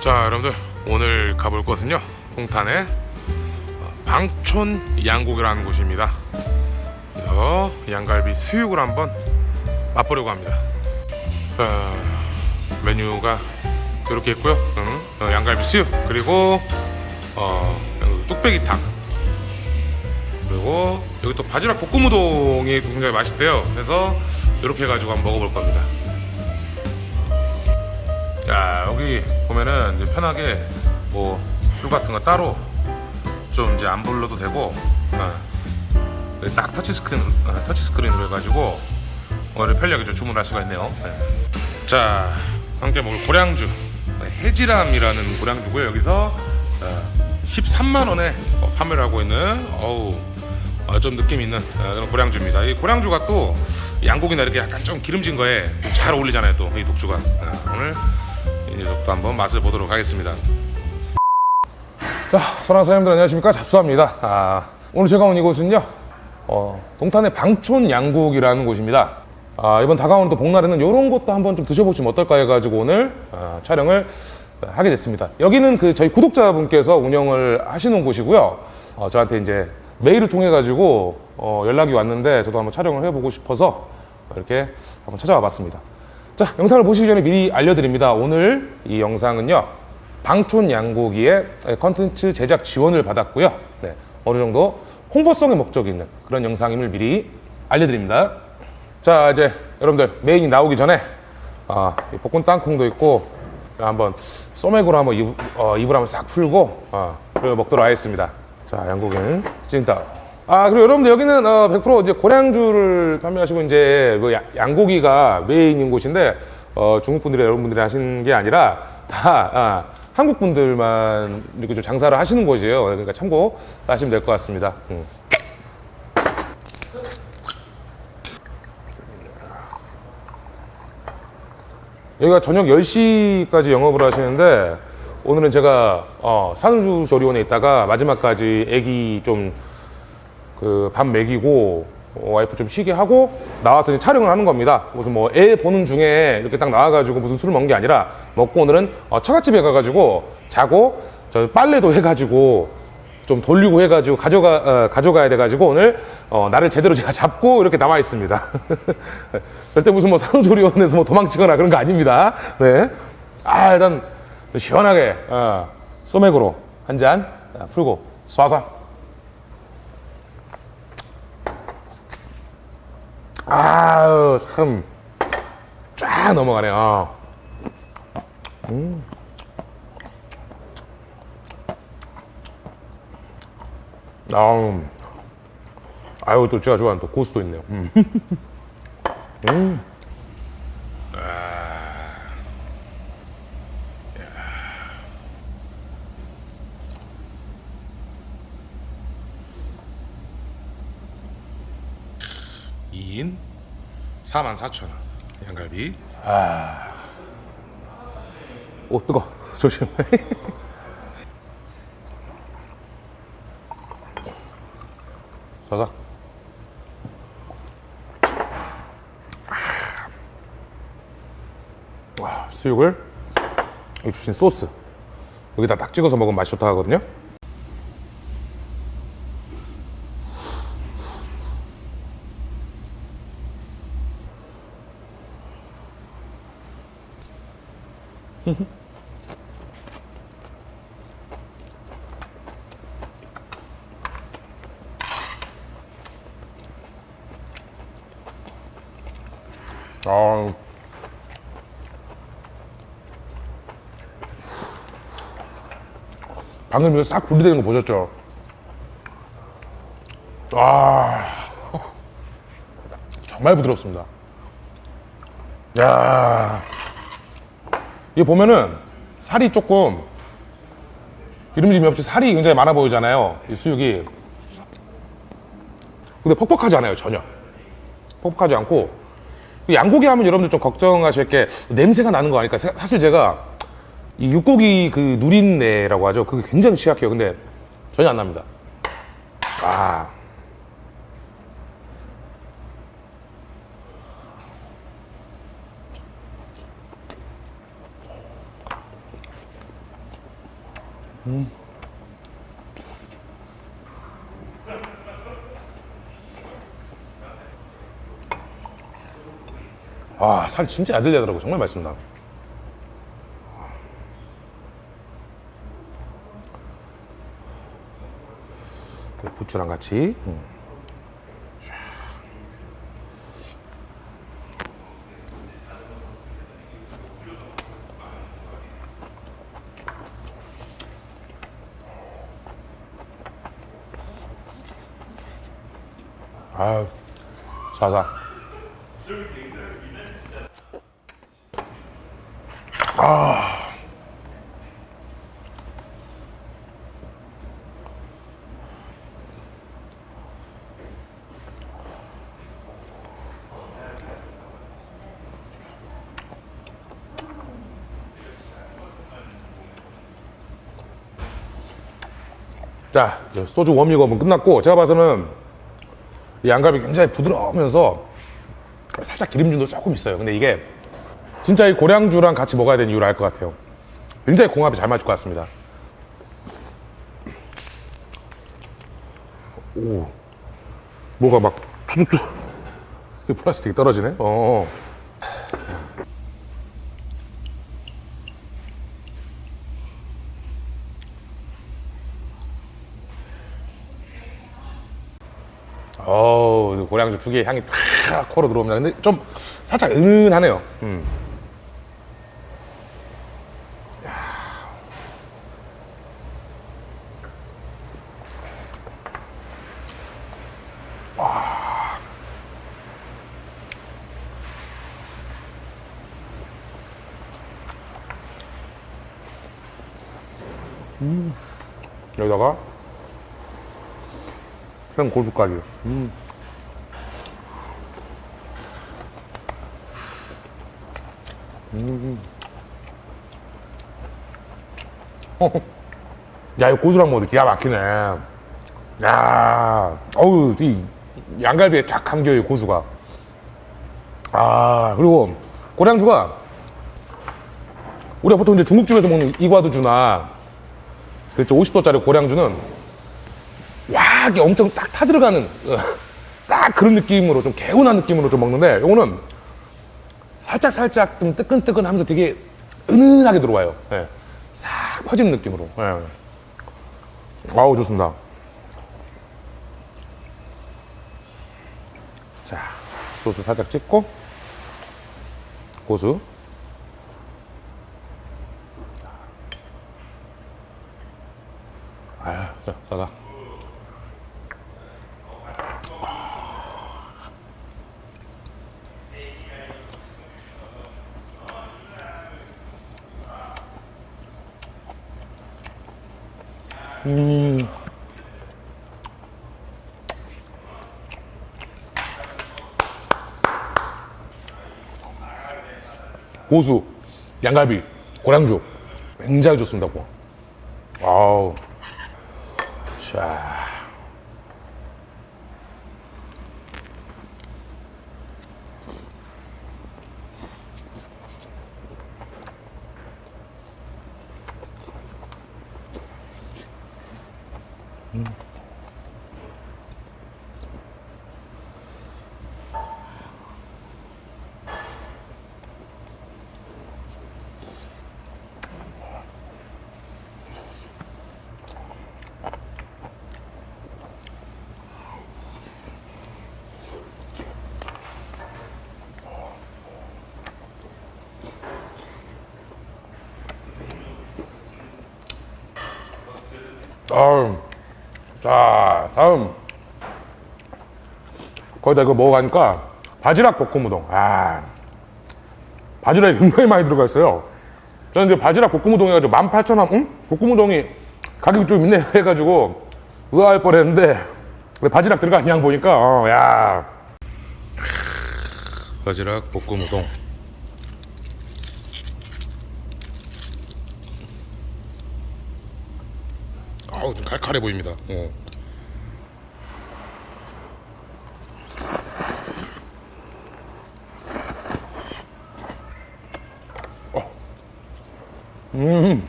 자 여러분들 오늘 가볼 곳은요 동탄의 어, 방촌 양고기라는 곳입니다. 그래서 양갈비 수육을 한번 맛보려고 합니다. 자, 메뉴가 이렇게 있고요. 응, 어, 양갈비 수육 그리고 어, 뚝배기탕 그리고 여기 또 바지락 볶음 우동이 굉장히 맛있대요 그래서 이렇게 해가지고 한번 먹어볼 겁니다 자 여기 보면은 이제 편하게 뭐 술 같은 거 따로 좀 이제 안 불러도 되고 어, 여기 딱 터치 스크린 어, 터치 스크린으로 해가지고 오늘 편리하게 좀 주문할 수가 있네요. 네. 자 함께 먹을 고량주 네, 해지람이라는 고량주고요. 여기서 어, 13만 원에 어, 판매를 하고 있는 어우 어, 좀 느낌 있는 어, 그런 고량주입니다. 이 고량주가 또 양고기나 이렇게 약간 좀 기름진 거에 좀잘 어울리잖아요. 또 이 독주가 어, 오늘 이 녀석도 한번 맛을 보도록 하겠습니다. 자, 선한 사장님들 안녕하십니까? 잡수합니다. 아, 오늘 제가 온 이곳은요, 어, 동탄의 방촌 양국이라는 곳입니다. 아, 이번 다가오는 또 복날에는 이런 것도 한번 좀 드셔보시면 어떨까 해가지고 오늘 아, 촬영을 하게 됐습니다. 여기는 그 저희 구독자분께서 운영을 하시는 곳이고요. 어, 저한테 이제 메일을 통해 가지고 어, 연락이 왔는데 저도 한번 촬영을 해보고 싶어서 이렇게 한번 찾아와 봤습니다. 자, 영상을 보시기 전에 미리 알려드립니다. 오늘 이 영상은요, 방촌 양고기의 컨텐츠 제작 지원을 받았고요. 네, 어느 정도 홍보성의 목적이 있는 그런 영상임을 미리 알려드립니다. 자, 이제 여러분들 메인이 나오기 전에 아, 이 볶은 땅콩도 있고 한번 소맥으로 한번 입, 어, 입을 한번 싹 풀고 어, 그리고 먹도록 하겠습니다. 자, 양고기는 찐따. 아, 그리고 여러분들 여기는 어, 100% 이제 고량주를 판매하시고 이제 그 야- 양고기가 메인인 곳인데 어, 중국 분들이 여러분들이 하시는 게 아니라 다 아, 한국 분들만 이렇게 좀 장사를 하시는 곳이에요. 그러니까 참고 하시면 될 것 같습니다. 음. 여기가 저녁 10시까지 영업을 하시는데 오늘은 제가 어, 산후조리원에 있다가 마지막까지 애기 좀 그 밥 먹이고 어, 와이프 좀 쉬게 하고 나와서 이제 촬영을 하는 겁니다. 무슨 뭐 애 보는 중에 이렇게 딱 나와가지고 무슨 술을 먹는 게 아니라 먹고 오늘은 어, 처갓집에 가가지고 자고 저 빨래도 해가지고 좀 돌리고 해가지고 가져가 어, 가져가야 돼가지고 오늘 어, 나를 제대로 제가 잡고 이렇게 나와 있습니다. 절대 무슨 뭐 산후조리원에서 뭐 도망치거나 그런 거 아닙니다. 네. 아 일단 시원하게 어, 소맥으로 한 잔 풀고 쏴쏴. 아유 참쫙 넘어가네. 요 아우, 아유 또 제가 좋아하는 또 고수도 있네요. 음. 음. 이인 44,000원. 양갈비. 아. 오 뜨거. 조심. 자자 와 수육을? 여기 주신 소스. 여기다 딱 찍어서 먹으면 맛이 좋다 하거든요 방금 이거 싹 분리되는 거 보셨죠? 아 정말 부드럽습니다. 야 이게 보면은 살이 조금 기름짐이 없이 살이 굉장히 많아 보이잖아요. 이 수육이. 근데 퍽퍽하지 않아요 전혀. 퍽퍽하지 않고 그 양고기 하면 여러분들 좀 걱정하실 게 냄새가 나는 거 아닐까? 사- 사실 제가 이 육고기 그 누린내라고 하죠 그게 굉장히 취약해요. 근데 전혀 안 납니다 아 음. 아, 살 진짜 안 들리더라고. 정말 맛있습니다. 그 부추랑 같이. 음. 아, 사사. 자, 소주 워밍업은 끝났고 제가 봐서는 이 양갈비 굉장히 부드러우면서 살짝 기름진도 조금 있어요. 근데 이게 진짜 이 고량주랑 같이 먹어야 되는 이유를 알 것 같아요. 굉장히 궁합이 잘 맞을 것 같습니다. 오, 뭐가 막 툭툭 이 플라스틱이 떨어지네. 어. 어우, 고량주 특유의 향이 팍 코로 들어옵니다. 근데 좀 살짝 은은하네요. 음. 음. 여기다가 생 고수까지. 음. 음. 야, 이 고수랑 먹어도 기가 막히네. 야, 어우, 이 양갈비에 쫙 감겨, 이 고수가. 아, 그리고 고량주가 우리가 보통 이제 중국집에서 먹는 이과두주나 그렇죠. 50도짜리 고량주는 와, 이게 엄청 딱 타들어가는 어, 딱 그런 느낌으로 좀 개운한 느낌으로 좀 먹는데 요거는 살짝 살짝 좀 뜨끈뜨끈하면서 되게 은은하게 들어와요. 예. 싹 퍼지는 느낌으로. 예. 아우 좋습니다. 자, 소스 살짝 찍고 고수. 고수, 양갈비, 고량주 굉장히 좋습니다. 고. 아우. 자. 다음. 자, 다음. 거기다 이거 먹어가니까 바지락 볶음 우동. 아. 바지락이 굉장히 많이 들어가 있어요. 저는 이제 바지락 볶음 우동 해가지고 18,000원, 응? 볶음 우동이 가격이 좀 있네 해가지고 의아할 뻔 했는데 바지락 들어간 양 보니까, 어, 야. 바지락 볶음 우동. 아우, 좀 칼칼해 보입니다. 어. 어. 음.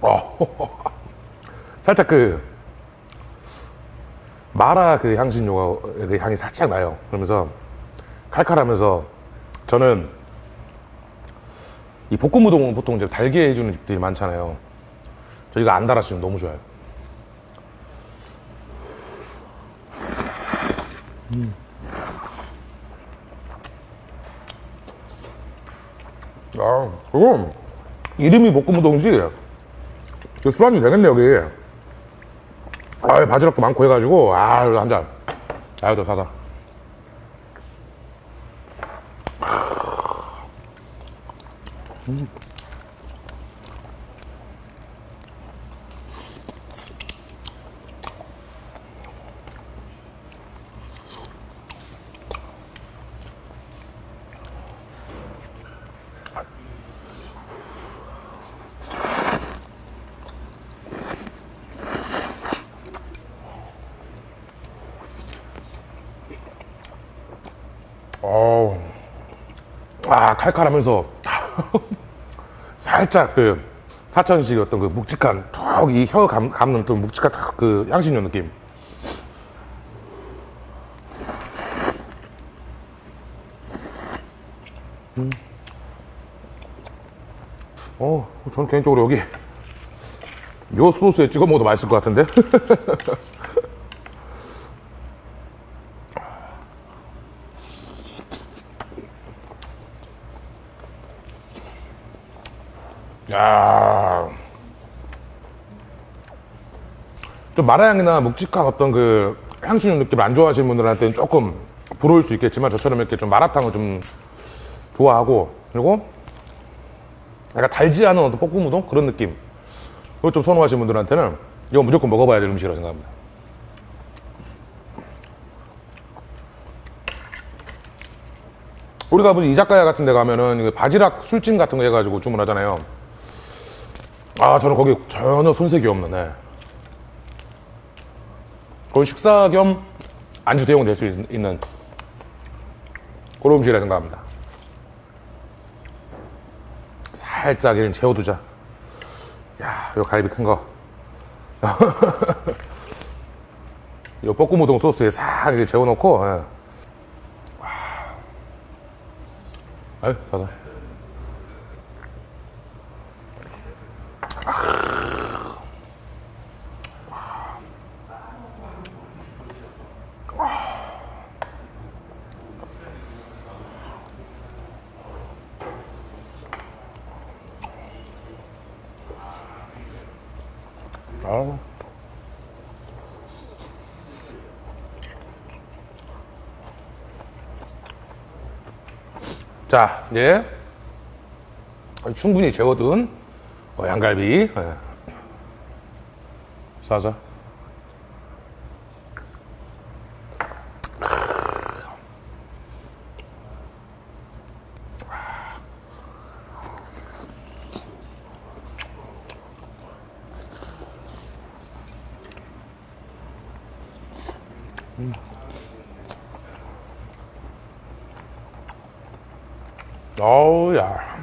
살짝 그 마라 그 향신료가 그 향이 살짝 나요. 그러면서 칼칼하면서 저는 이 볶음 우동은 보통 이제 달게 해주는 집들이 많잖아요. 저희가 안 달았으면 너무 좋아요. 아, 그거 이름이 볶음 우동이지. 그 술안주 되겠네 여기. 아, 바지락도 많고 해가지고 아, 이거 한 잔. 아, 이거 사사. 아 칼칼하면서 살짝 그 사천식 어떤 그 묵직한 툭 이 혀 감는 좀 묵직한 탁그 향신료 느낌. 음. 어, 저는 개인적으로 여기 요 소스에 찍어 먹어도 맛있을 것 같은데. 야. 좀 마라향이나 묵직한 어떤 그 향신료 느낌을 안 좋아하시는 분들한테는 조금 부러울 수 있겠지만 저처럼 이렇게 좀 마라탕을 좀 좋아하고 그리고 약간 달지 않은 어떤 볶음 우동 그런 느낌 그걸 좀 선호하시는 분들한테는 이거 무조건 먹어봐야 될 음식이라고 생각합니다. 우리가 무슨 이자카야 같은 데 가면은 바지락 술찜 같은 거 해가지고 주문하잖아요. 아, 저는 거기 전혀 손색이 없는, 네. 거의 식사 겸 안주 대용 될 수 있는 그런 음식이라 생각합니다. 살짝 이런 재워두자. 야, 요 갈비 큰 거. 요 볶음 우동 소스에 싹 이렇게 재워놓고, 예. 아유, 자자. 아우. 자, 이제 충분히 재워둔 어, 양갈비 예. 싸 자. 어우, 야.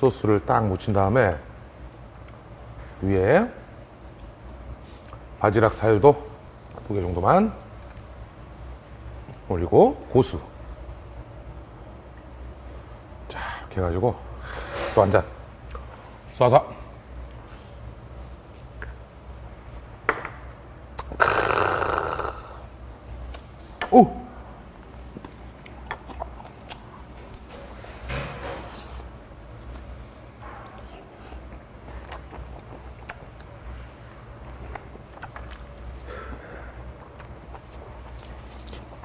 소스를 딱 묻힌 다음에 위에 바지락 살도 두 개 정도만 올리고 고수. 자 이렇게 해가지고 또 한 잔. 쏴서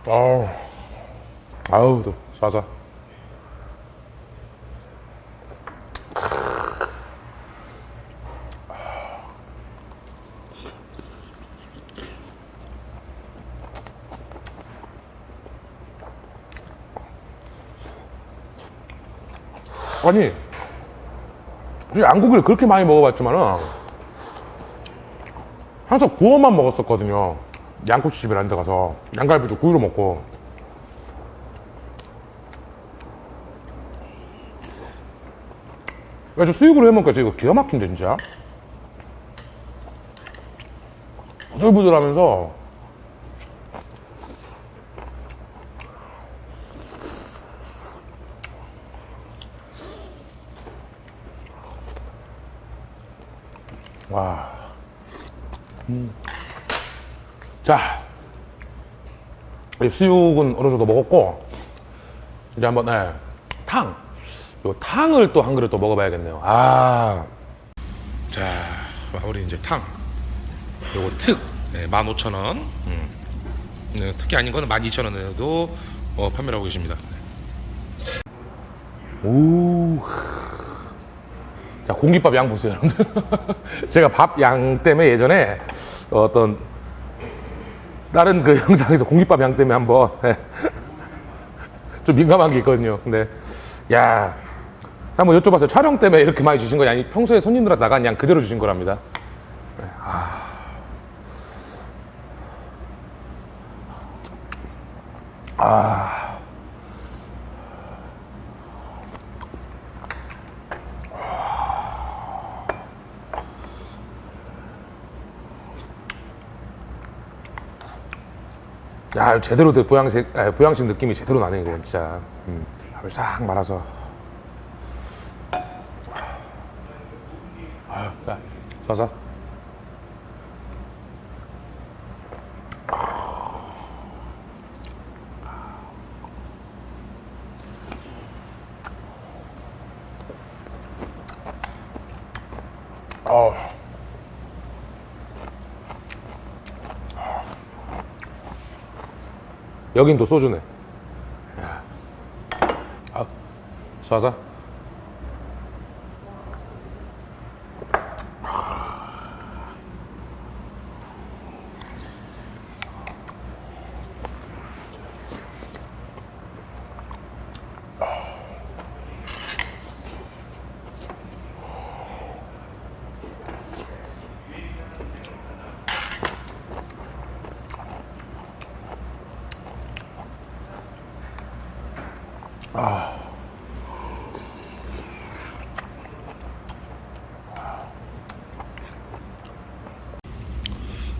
아우, 아우, 또 쏴서. 아니, 이 양고기를 그렇게 많이 먹어봤지만은 항상 구워만 먹었었거든요. 양꼬치집이라는 데 가서 양갈비도 구이로 먹고. 야, 저 수육으로 해먹으니까 저 이거 기가 막힌데 진짜. 부들부들하면서. 와 자, 이 수육은 어느 정도 먹었고, 이제 한번, 네, 탕. 요 탕을 또 한 그릇 또 먹어봐야겠네요. 아. 자, 마무리 이제 탕. 요거 특. 네, 15,000원. 음. 네, 특이 아닌 거는 12,000원에도 어, 판매를 하고 계십니다. 오. 자, 공깃밥 양 보세요, 여러분들. 제가 밥 양 때문에 예전에 어떤 다른 그 영상에서 공깃밥 양 때문에 한번 예. 좀 민감한 게 있거든요. 근데 야, 자, 한번 여쭤봤어요. 촬영 때문에 이렇게 많이 주신 거냐? 아니 평소에 손님들한테 나간 양 그대로 주신 거랍니다. 네, 아. 아. 야, 제대로 된 보양식, 아, 보양식 느낌이 제대로 나네, 이거 진짜. 음, 밥을 싹 말아서. 아유, 야, 쏴서. 어. 여긴 또 소주네. 쏴서.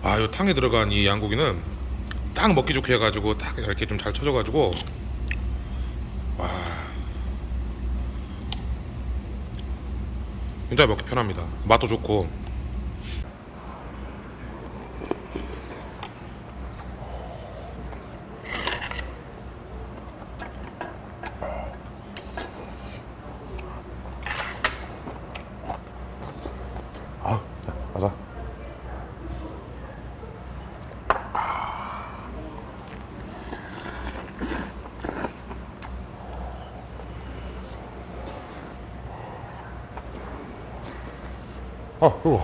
아, 요 탕에 들어간 이 양고기는 딱 먹기 좋게 해가지고 딱 이렇게 좀 잘 쳐져가지고 와. 진짜 먹기 편합니다. 맛도 좋고 아, 이거.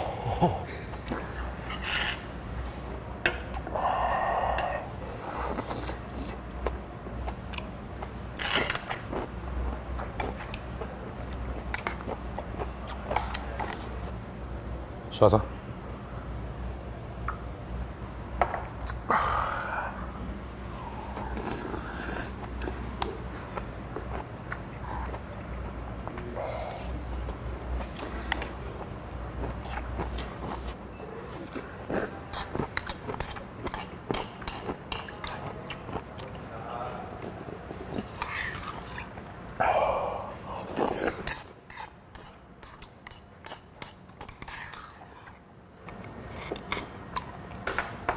쏴자.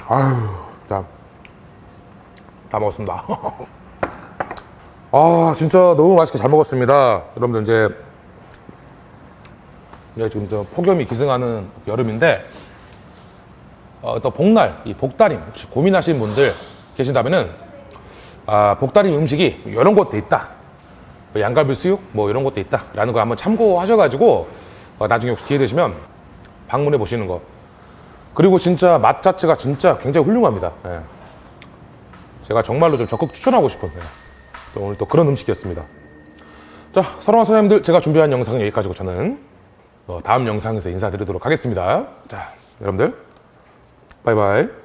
아유, 자, 다 먹었습니다. 아, 진짜 너무 맛있게 잘 먹었습니다. 여러분들 이제, 이제 지금 저 폭염이 기승하는 여름인데, 어, 또 복날, 이 복다림, 혹시 고민하시는 분들 계신다면은, 아, 복다리 음식이 이런 것도 있다. 뭐 양갈비 수육 뭐 이런 것도 있다 라는 거 한번 참고하셔가지고 어, 나중에 혹시 기회 되시면 방문해 보시는 거. 그리고 진짜 맛 자체가 진짜 굉장히 훌륭합니다. 예. 제가 정말로 좀 적극 추천하고 싶은 예. 또 오늘 또 그런 음식이었습니다. 자, 사랑하는 사장님들 제가 준비한 영상은 여기까지고 저는 어, 다음 영상에서 인사드리도록 하겠습니다. 자, 여러분들 바이바이.